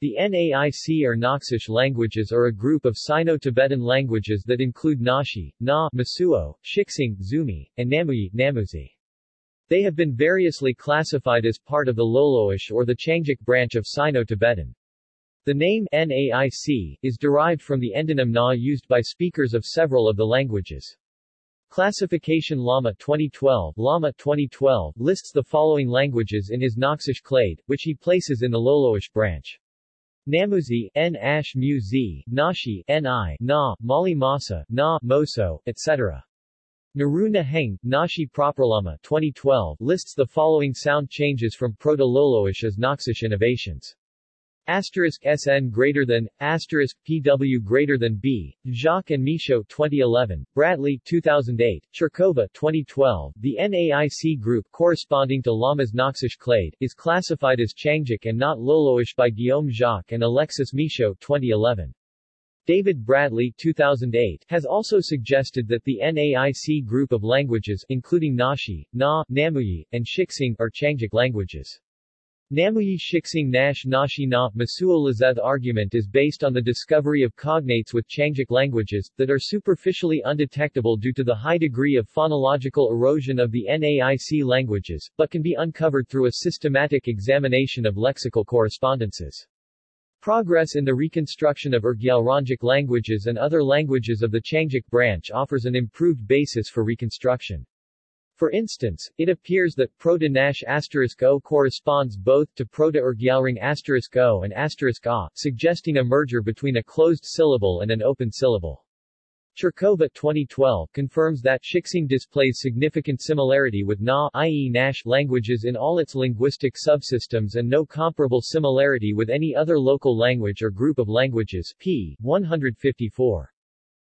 The NAIC or Naxish languages are a group of Sino-Tibetan languages that include Naxi, Na, Mosuo, Shixing, Zumi, and Namuyi, Namuzi. They have been variously classified as part of the Loloish or the Qiangic branch of Sino-Tibetan. The name NAIC is derived from the endonym Na used by speakers of several of the languages. Classification Lama 2012 Lama 2012 lists the following languages in his Naxish clade, which he places in the Loloish branch. Namuzi, N. Ash Mu Z, Nashi, N.I., Na, Mali Masa, Na, Moso, etc. Naruna Heng, Nashi Properlama 2012 lists the following sound changes from Proto-Loloish as Naxish innovations. Asterisk SN greater than, asterisk PW greater than B, Jacques and Michaud 2011, Bradley 2008, Chirkova 2012. The NAIC group corresponding to Lama's Naxish clade is classified as Qiangic and not Loloish by Guillaume Jacques and Alexis Michaud 2011. David Bradley 2008 has also suggested that the NAIC group of languages including Naxi, Na, Namuyi, and Shixing are Qiangic languages. Namuyi Shixing Nash Nashi Na Mosuo Lazeth argument is based on the discovery of cognates with Qiangic languages, that are superficially undetectable due to the high degree of phonological erosion of the NAIC languages, but can be uncovered through a systematic examination of lexical correspondences. Progress in the reconstruction of Urgyalrongic languages and other languages of the Qiangic branch offers an improved basis for reconstruction. For instance, it appears that Proto-Nash O corresponds both to Proto-Urgyalring O and A, suggesting a merger between a closed syllable and an open syllable. Chirkova 2012 confirms that Shixing displays significant similarity with Na i.e. Nash languages in all its linguistic subsystems and no comparable similarity with any other local language or group of languages p. 154.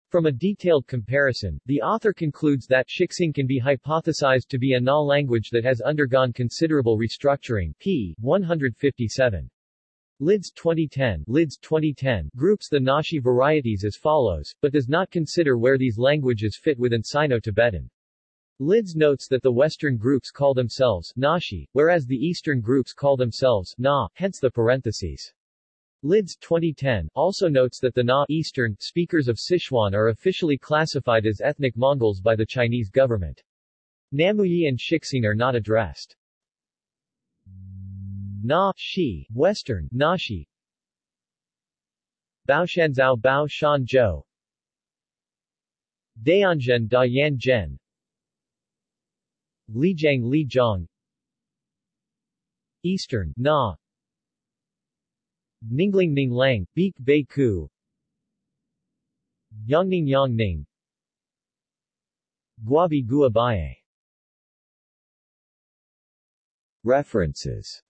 From a detailed comparison, the author concludes that Shixing can be hypothesized to be a Na language that has undergone considerable restructuring p. 157. Lidz 2010, Lidz 2010 groups the Naxi varieties as follows, but does not consider where these languages fit within Sino-Tibetan. Lidz notes that the Western groups call themselves Naxi, whereas the Eastern groups call themselves Na, hence the parentheses. Lidz 2010 also notes that the Na Eastern speakers of Sichuan are officially classified as ethnic Mongols by the Chinese government. Namuyi and Shixing are not addressed. Na, Shi, Western, Nashi Baoshanzao Bao Shan Zhou. Dayanzhen Da Yan Zhen Lijiang. Li Zhang Eastern, Na Ninglang Ning Lang, Beek Ku Yangning Yangning Guabi Gua Baye References